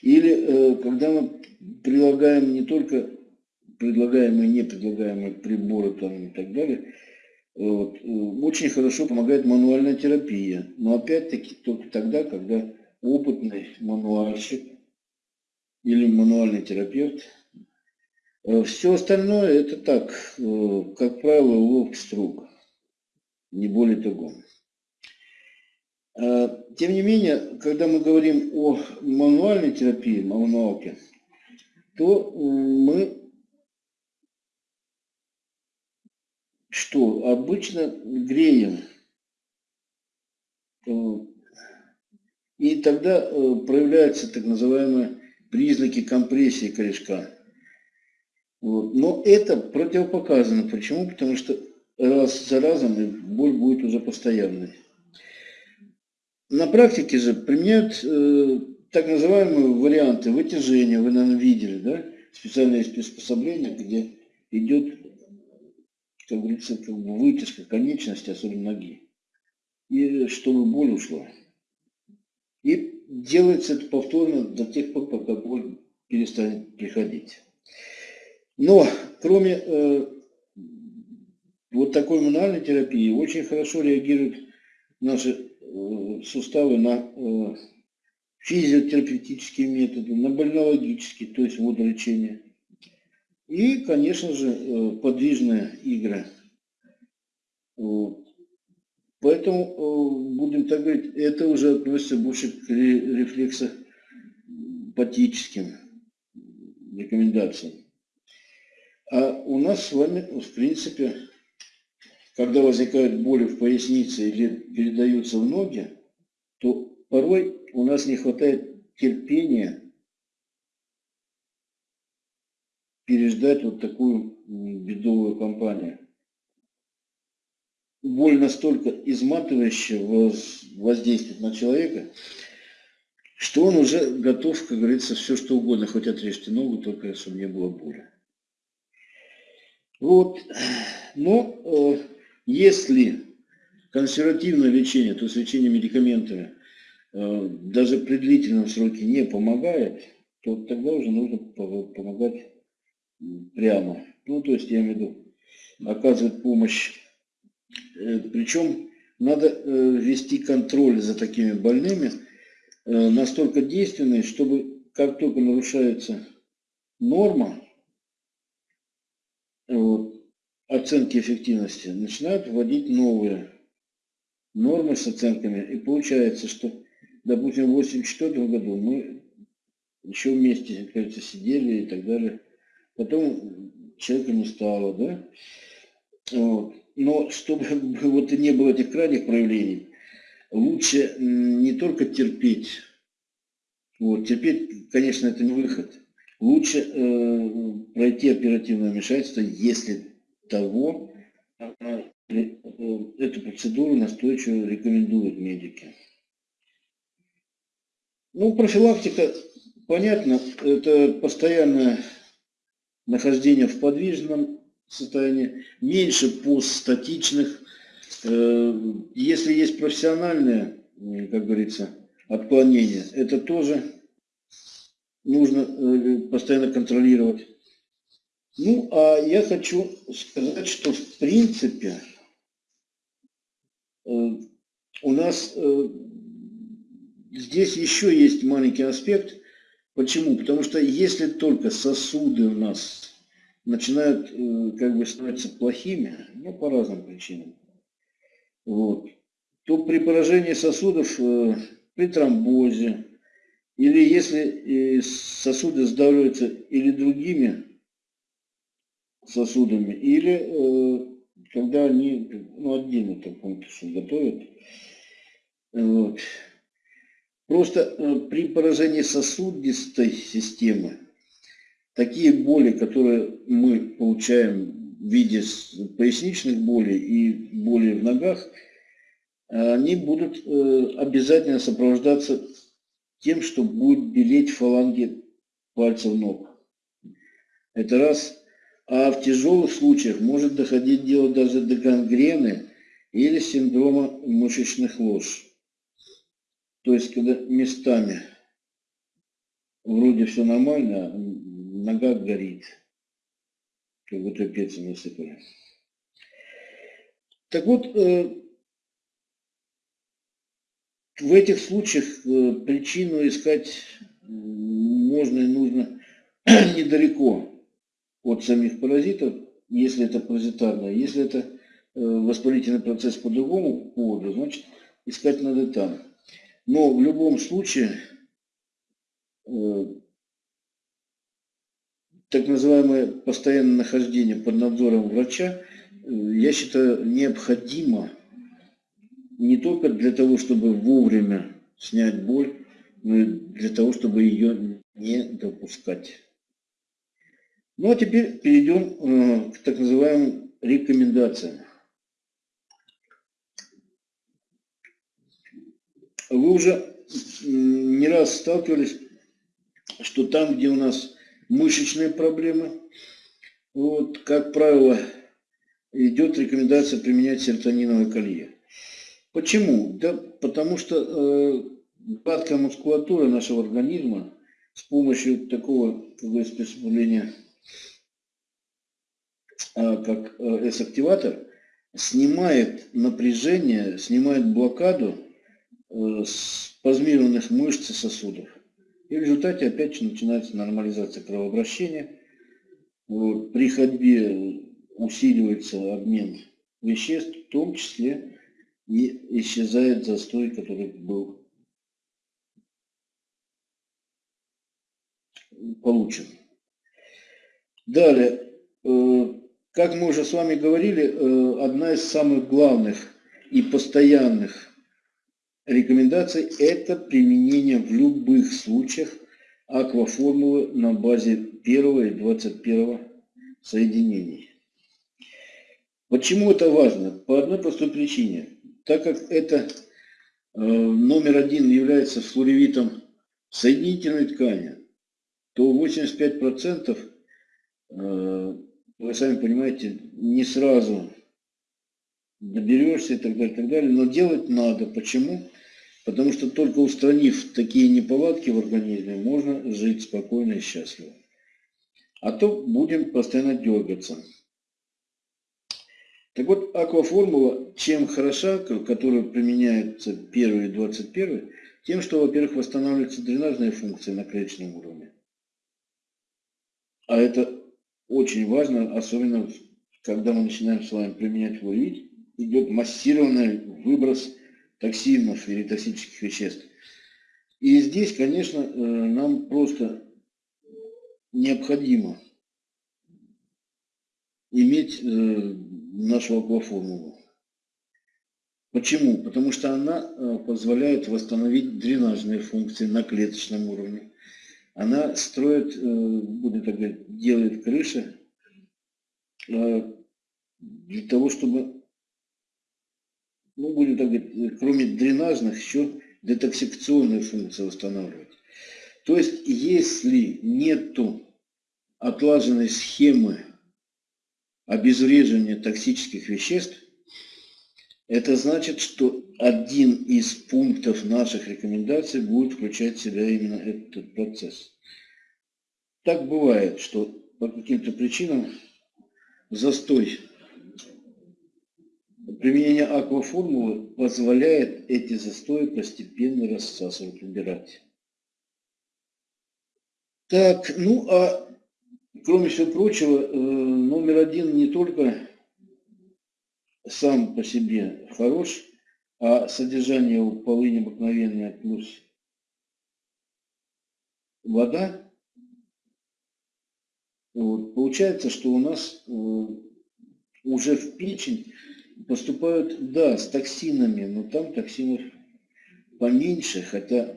или э, когда мы прилагаем не только предлагаемые, не предлагаемые приборы там, и так далее, вот, э, очень хорошо помогает мануальная терапия. Но опять-таки только тогда, когда опытный мануальщик или мануальный терапевт. Э, Все остальное это так, э, как правило, уловки струк, не более того. Э, тем не менее, когда мы говорим о мануальной терапии, мануалке, то мы что обычно греем. И тогда проявляется так называемая признаки компрессии корешка. Но это противопоказано. Почему? Потому что раз за разом боль будет уже постоянной. На практике же применяют э, так называемые варианты вытяжения. Вы, наверное, видели, да? Специальные приспособления, где идет, как говорится, как бы вытяжка конечности, особенно ноги. И чтобы боль ушла. И делается это повторно до тех пор, пока боль перестанет приходить. Но кроме э, вот такой мануальной терапии очень хорошо реагируют наши суставы на э, физиотерапевтические методы, на больнологические, то есть водолечение. И, конечно же, э, подвижные игры. Вот. Поэтому, э, будем так говорить, это уже относится больше к рефлексопатическим рекомендациям. А у нас с вами, в принципе, когда возникают боли в пояснице или передаются в ноги, то порой у нас не хватает терпения переждать вот такую бедовую кампанию. Боль настолько изматывающая воздействует на человека, что он уже готов, как говорится, все что угодно, хоть отрежьте ногу, только чтобы не было боли. Вот. Но э, если консервативное лечение, то есть лечение медикаментами, э, даже при длительном сроке не помогает, то тогда уже нужно помогать прямо. Ну, то есть, я имею в виду, оказывать помощь. Э, Причем надо э, вести контроль за такими больными настолько действенный, чтобы как только нарушается норма оценки эффективности, начинают вводить новые нормы с оценками. И получается, что, допустим, в 1984 году мы еще вместе, кажется, сидели и так далее потом человека не стало, да? Вот. Но чтобы вот и не было этих крайних проявлений, лучше не только терпеть, вот, терпеть, конечно, это не выход. Лучше э, пройти оперативное вмешательство, если того, э, эту процедуру настойчиво рекомендуют медики. Ну, профилактика, понятно, это постоянная нахождение в подвижном состоянии, меньше постстатичных. Э, если есть профессиональное, как говорится, отклонение, это тоже нужно э, постоянно контролировать. Ну, а я хочу сказать, что в принципе э, у нас здесь еще есть маленький аспект – Почему? Потому что если только сосуды у нас начинают э, как бы становиться плохими, ну по разным причинам, вот, то при поражении сосудов, э, при тромбозе, или если сосуды сдавливаются или другими сосудами, или э, когда они, ну отдельно там пункты готовят, вот, Просто э, при поражении сосудистой системы такие боли, которые мы получаем в виде поясничных болей и боли в ногах, они будут э, обязательно сопровождаться тем, что будет белеть фаланги пальцев ног. Это раз. А в тяжелых случаях может доходить дело даже до гангрены или синдрома мышечных лож. То есть, когда местами вроде все нормально, а нога горит, как будто перца насыпали. Так вот, э, в этих случаях э, причину искать можно и нужно недалеко от самих паразитов, если это паразитарное. Если это э, воспалительный процесс по другому поводу, значит искать надо там. Но в любом случае, э, так называемое постоянное нахождение под надзором врача, э, я считаю, необходимо не только для того, чтобы вовремя снять боль, но и для того, чтобы ее не допускать. Ну а теперь перейдем э, к так называемым рекомендациям. Вы уже не раз сталкивались, что там, где у нас мышечные проблемы, вот, как правило, идет рекомендация применять серотониновое колье. Почему? Да потому что э, гладкая мускулатура нашего организма с помощью такого приспособления, э, как э, S-активатор, снимает напряжение, снимает блокаду Э, спазмированных мышц и сосудов. И в результате опять же начинается нормализация кровообращения. при ходьбе усиливается обмен веществ, в том числе и исчезает застой, который был получен. Далее, э, как мы уже с вами говорили, э, одна из самых главных и постоянных рекомендаций – это применение в любых случаях акваформулы на базе первого и 21 соединений. Почему это важно? По одной простой причине. Так как это э, номер один является флоревитом соединительной ткани, то 85% э, вы сами понимаете, не сразу доберешься и так далее, и так далее. Но делать надо. Почему? Потому что только устранив такие неполадки в организме, можно жить спокойно и счастливо. А то будем постоянно дергаться. Так вот, акваформула чем хороша, которая применяется первый и 21, тем, что, во-первых, восстанавливаются дренажные функции на клеточном уровне. А это очень важно, особенно когда мы начинаем с вами применять флуорид, идет массированный выброс токсинов или токсических веществ. И здесь, конечно, э, нам просто необходимо иметь э, нашу акваформулу. Почему? Потому что она э, позволяет восстановить дренажные функции на клеточном уровне. Она строит, будет так говорить, делает крыши для того, чтобы ну, будем так говорить, кроме дренажных, еще детоксикационные функции восстанавливать. То есть, если нету отлаженной схемы обезвреживания токсических веществ, это значит, что один из пунктов наших рекомендаций будет включать в себя именно этот процесс. Так бывает, что по каким-то причинам застой Применение акваформулы позволяет эти застои постепенно рассасывать, убирать. Так, ну а кроме всего прочего, э, номер один не только сам по себе хорош, а содержание у полыни обыкновенное плюс вода. Вот, получается, что у нас э, уже в печень поступают, да, с токсинами, но там токсинов поменьше, хотя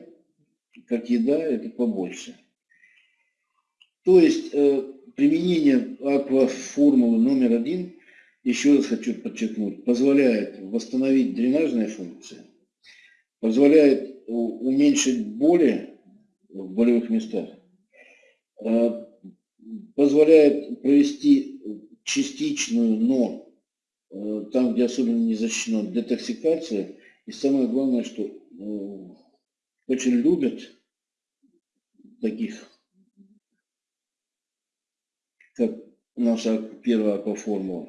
как еда это побольше. То есть э, применение акваформулы номер один, еще раз хочу подчеркнуть, позволяет восстановить дренажные функции, позволяет уменьшить боли в болевых местах, э, позволяет провести частичную, но Э, там, где особенно не защищена детоксикация. И самое главное, что э, очень любят таких, как наша первая акваформула.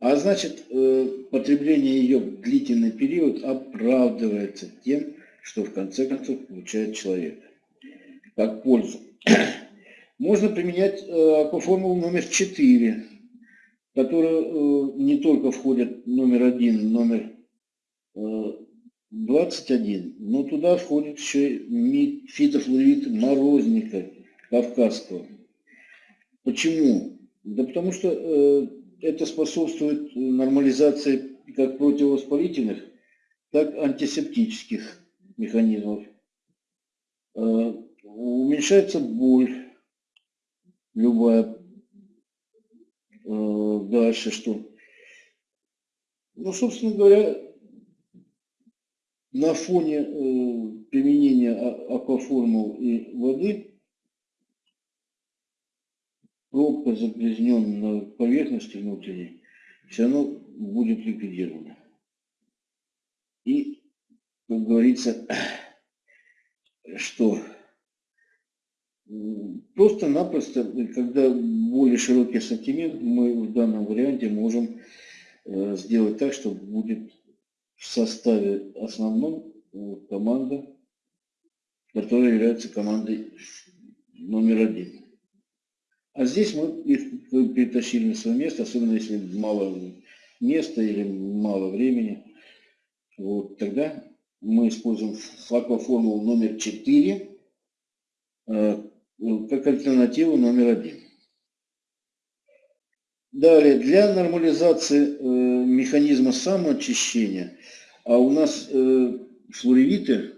А значит, э, потребление ее в длительный период оправдывается тем, что в конце концов получает человек. Как пользу. Можно применять акваформулу номер 4 которые э, не только входят номер один, номер 21, э, но туда входит еще и фитофлорид морозника кавказского. Почему? Да потому что э, это способствует нормализации как противовоспалительных, так и антисептических механизмов. Уменьшается боль любая Э, дальше что? Ну, собственно говоря, на фоне э, применения а, акваформул и воды пробка загрязненной поверхности внутренней все равно будет ликвидирована. И, как говорится, что Просто-напросто, когда более широкий ассортимент, мы в данном варианте можем э, сделать так, что будет в составе основном э, команда, которая является командой номер один. А здесь мы их перетащили на свое место, особенно если мало места или мало времени. Вот, тогда мы используем флакоформулу номер 4 э, как альтернативу номер 1. Далее, для нормализации э, механизма самоочищения, а у нас э, флоревиты,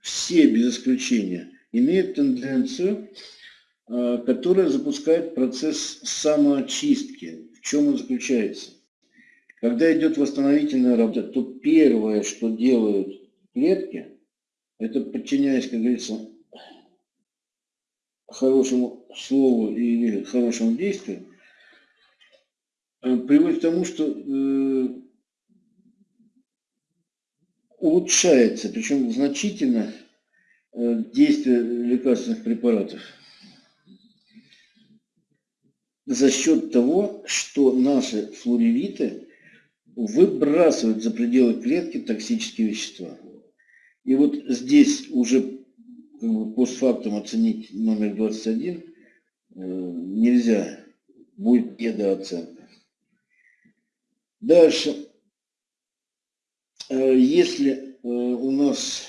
все без исключения, имеют тенденцию, которая запускает процесс самоочистки. В чем он заключается? Когда идет восстановительная работа, то первое, что делают клетки, это подчиняясь, как говорится, хорошему слову или хорошему действию, Э, приводит к тому, что э, улучшается, причем значительно, э, действие лекарственных препаратов за счет того, что наши флоревиты выбрасывают за пределы клетки токсические вещества. И вот здесь уже как бы, постфактум оценить номер 21 нельзя, будет недооценка. Дальше. Э, если э, у нас,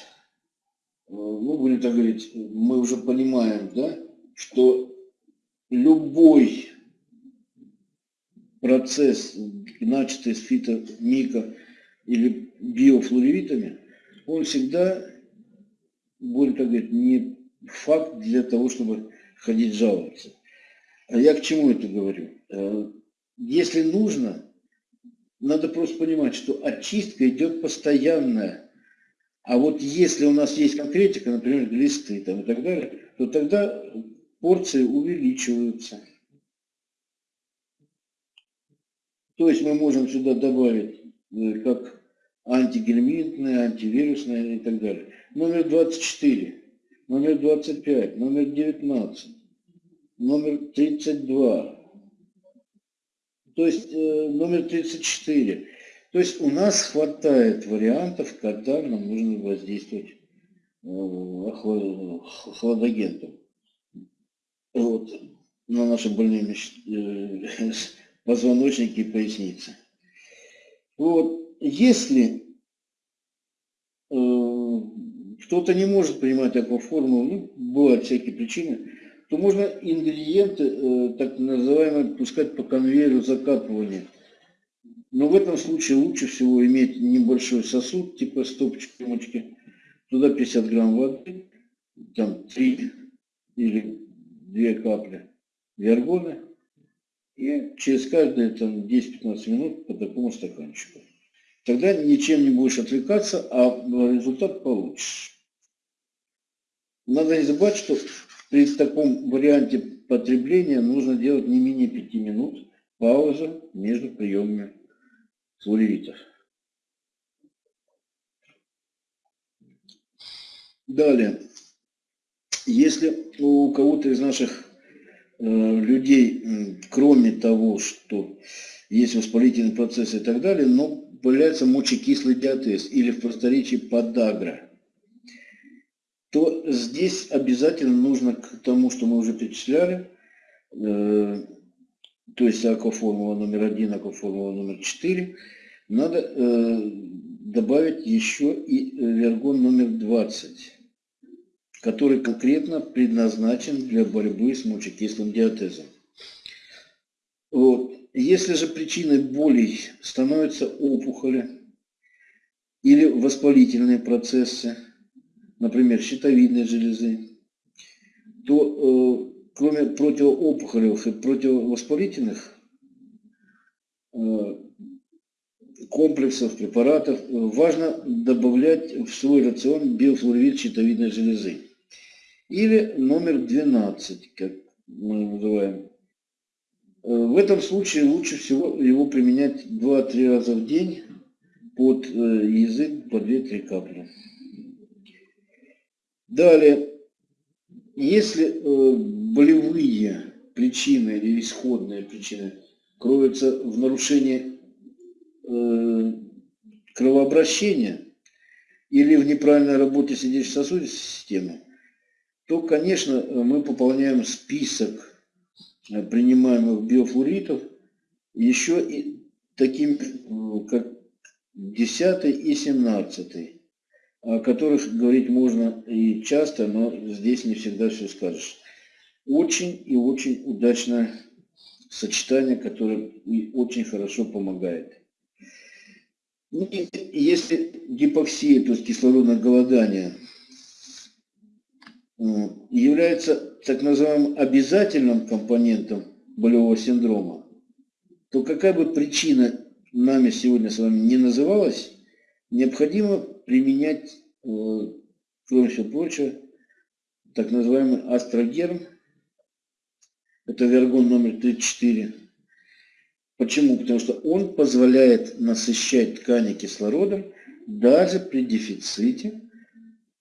э, ну, будем так говорить, мы уже понимаем, да, что любой процесс, начатый с фитомика или биофлоревитами, он всегда, будем так говорить, не факт для того, чтобы ходить жаловаться. А я к чему это говорю? Если нужно, надо просто понимать, что очистка идет постоянная. А вот если у нас есть конкретика, например, глисты там, и так далее, то тогда порции увеличиваются. То есть мы можем сюда добавить э, как антигельминтные, антивирусные и так далее. Номер 24, номер 25, номер 19, номер 32, то есть э, номер 34. То есть у нас хватает вариантов, когда нам нужно воздействовать э, хладагентом вот, на наши больные э, позвоночники и поясницы. Вот, если кто-то не может принимать такую формулу, ну, бывают всякие причины, то можно ингредиенты, э, так называемые, пускать по конвейеру закапывания. Но в этом случае лучше всего иметь небольшой сосуд, типа стопочки, рюмочки, туда 50 грамм воды, там 3 или 2 капли виаргона, и через каждые там 10-15 минут по такому стаканчику. Тогда ничем не будешь отвлекаться, а результат получишь. Надо не забывать, что при таком варианте потребления нужно делать не менее 5 минут пауза между приемами флоревитов. Далее, если у кого-то из наших э, людей, кроме того, что есть воспалительный процесс и так далее, но появляется мочекислый диатез или в просторечии подагра – то здесь обязательно нужно к тому, что мы уже перечисляли, э, то есть акваформула номер один, акваформула номер четыре, надо э, добавить еще и вергон номер 20, который конкретно предназначен для борьбы с мочекислым диатезом. Вот. Если же причиной болей становятся опухоли или воспалительные процессы, например, щитовидной железы, то э, кроме противоопухолевых и противовоспалительных э, комплексов, препаратов, э, важно добавлять в свой рацион биофлоревит щитовидной железы. Или номер 12, как мы называем. Э, в этом случае лучше всего его применять 2-3 раза в день под э, язык по 2-3 капли. Далее, если э, болевые причины или исходные причины кроются в нарушении кровообращения или в неправильной работе сердечно-сосудистой системы, то, конечно, мы пополняем список э, принимаемых биофлоритов еще и такими, как 10 и 17, о которых говорить можно и часто, но здесь не всегда все скажешь. Очень и очень удачное сочетание, которое очень хорошо помогает. Ну, если гипоксия, то есть кислородное голодание, является так называемым обязательным компонентом болевого синдрома, то какая бы причина нами сегодня с вами не называлась, необходимо применять, э, кроме всего прочего, так называемый астрогерм, это вергон номер 34. Почему? Потому что он позволяет насыщать ткани кислородом даже при дефиците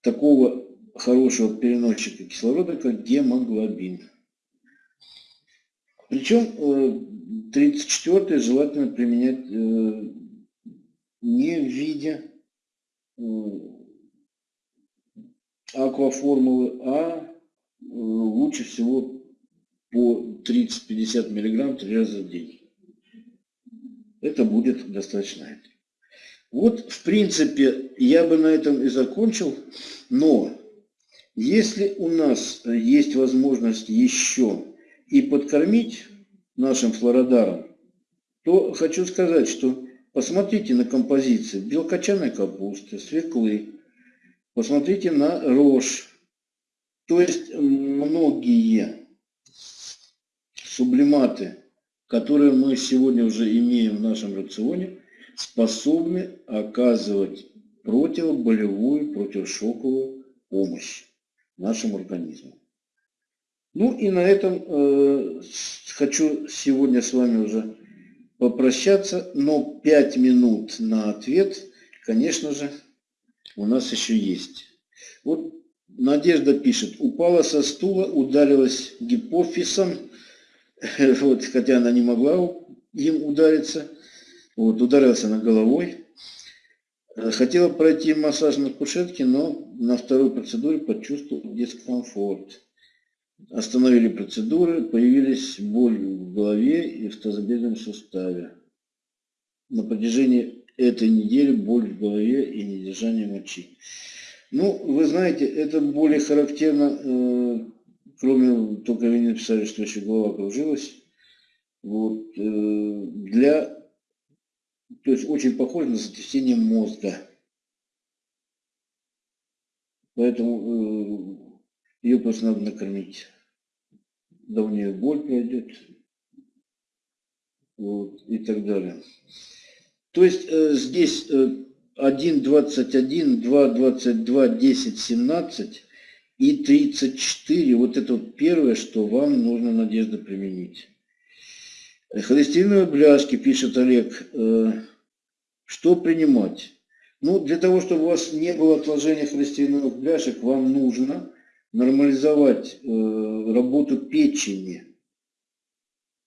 такого хорошего переносчика кислорода, как гемоглобин. Причем 34 э, желательно применять э, не в виде э, акваформулы, а лучше всего по 30-50 миллиграмм три раза в день. Это будет достаточно. Вот, в принципе, я бы на этом и закончил, но если у нас есть возможность еще и подкормить нашим флородаром, то хочу сказать, что посмотрите на композиции белкочанной капусты, свеклы, посмотрите на рожь. То есть многие сублиматы, которые мы сегодня уже имеем в нашем рационе, способны оказывать противоболевую, противошоковую помощь нашему организму. Ну и на этом э, хочу сегодня с вами уже попрощаться, но 5 минут на ответ, конечно же, у нас еще есть. Вот Надежда пишет, упала со стула, ударилась гипофизом, вот, хотя она не могла им удариться, вот, ударилась она головой. Хотела пройти массаж на кушетке, но на второй процедуре почувствовал дискомфорт. Остановили процедуры, появились боль в голове и в тазобедренном суставе. На протяжении этой недели боль в голове и недержание мочи. Ну, вы знаете, это более характерно, э, кроме, только вы не написали, что еще голова кружилась. Вот, э, для, то есть очень похоже на сотрясение мозга. Поэтому э, ее просто надо накормить. Да у нее боль пройдет. Вот, и так далее. То есть э, здесь э, 1.21, 2.22, 10, 17 и 34. Вот это вот первое, что вам нужно, Надежда, применить. Холестериновые бляшки, пишет Олег. Э, что принимать? Ну, для того, чтобы у вас не было отложения холестериновых бляшек, вам нужно нормализовать э, работу печени,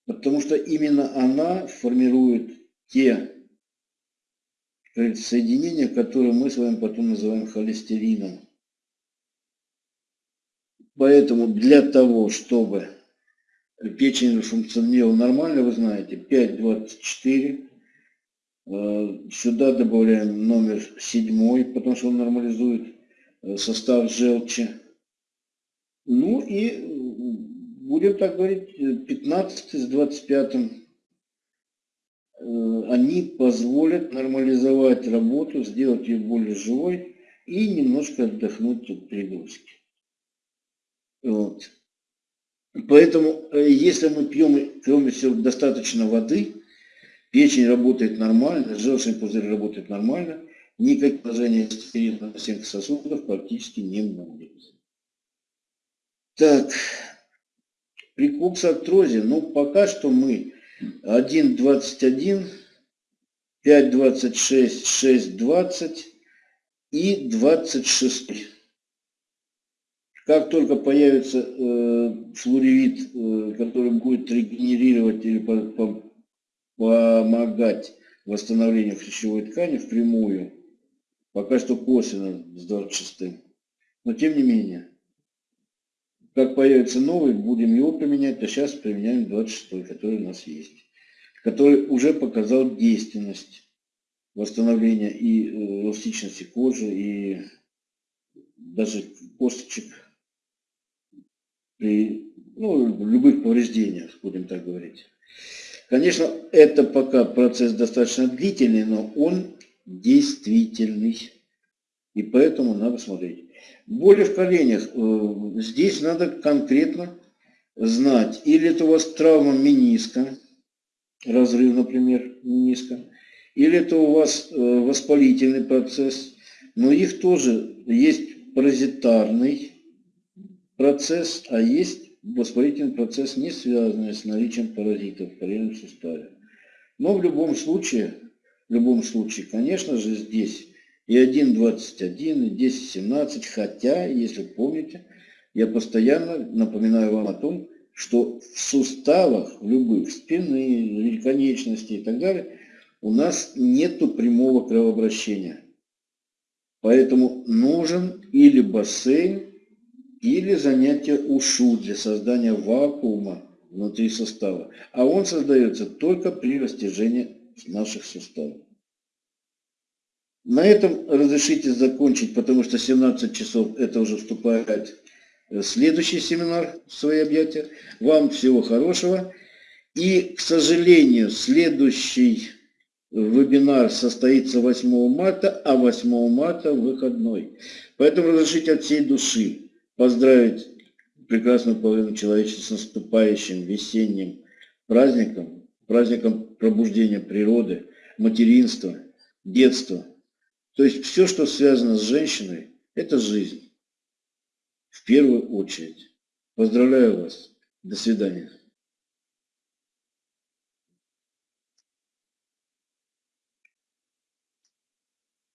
потому что именно она формирует те соединения, которые мы с вами потом называем холестерином. Поэтому для того, чтобы печень функционировала нормально, вы знаете, 5,24. Э, сюда добавляем номер 7, потому что он нормализует э, состав желчи. Ну и, э, будем так говорить, 15 с 25 э, они позволят нормализовать работу, сделать ее более живой и немножко отдохнуть от перегрузки. Вот. Поэтому, э, если мы пьем, кроме всего, достаточно воды, печень работает нормально, желчный пузырь работает нормально, никаких положения на стенках сосудов практически не будет. Так, при коксартрозе, ну пока что мы 1.21, 5.26, 6.20 и 26. Как только появится э, флоревит, э, который будет регенерировать или по, по, помогать восстановлению хрящевой ткани впрямую, пока что косвенно с 26. Но тем не менее, как появится новый, будем его применять, а сейчас применяем 26 который у нас есть. Который уже показал действенность восстановления и э, эластичности кожи, и даже косточек при ну, любых повреждениях, будем так говорить. Конечно, это пока процесс достаточно длительный, но он действительный. И поэтому надо смотреть. Боли в коленях. Э, здесь надо конкретно знать, или это у вас травма мениска, разрыв, например, мениска, или это у вас э, воспалительный процесс, но их тоже есть паразитарный процесс, а есть воспалительный процесс, не связанный с наличием паразитов в коленном суставе. Но в любом случае, в любом случае, конечно же, здесь и 1.21, и 10.17, хотя, если помните, я постоянно напоминаю вам о том, что в суставах любых, спины, или конечностей и так далее, у нас нету прямого кровообращения. Поэтому нужен или бассейн, или занятие ушу для создания вакуума внутри сустава. А он создается только при растяжении наших суставов. На этом разрешите закончить, потому что 17 часов это уже вступает следующий семинар в свои объятия. Вам всего хорошего. И, к сожалению, следующий вебинар состоится 8 марта, а 8 марта выходной. Поэтому разрешите от всей души поздравить прекрасную половину человечества с наступающим весенним праздником, праздником пробуждения природы, материнства, детства. То есть все, что связано с женщиной, это жизнь. В первую очередь. Поздравляю вас. До свидания.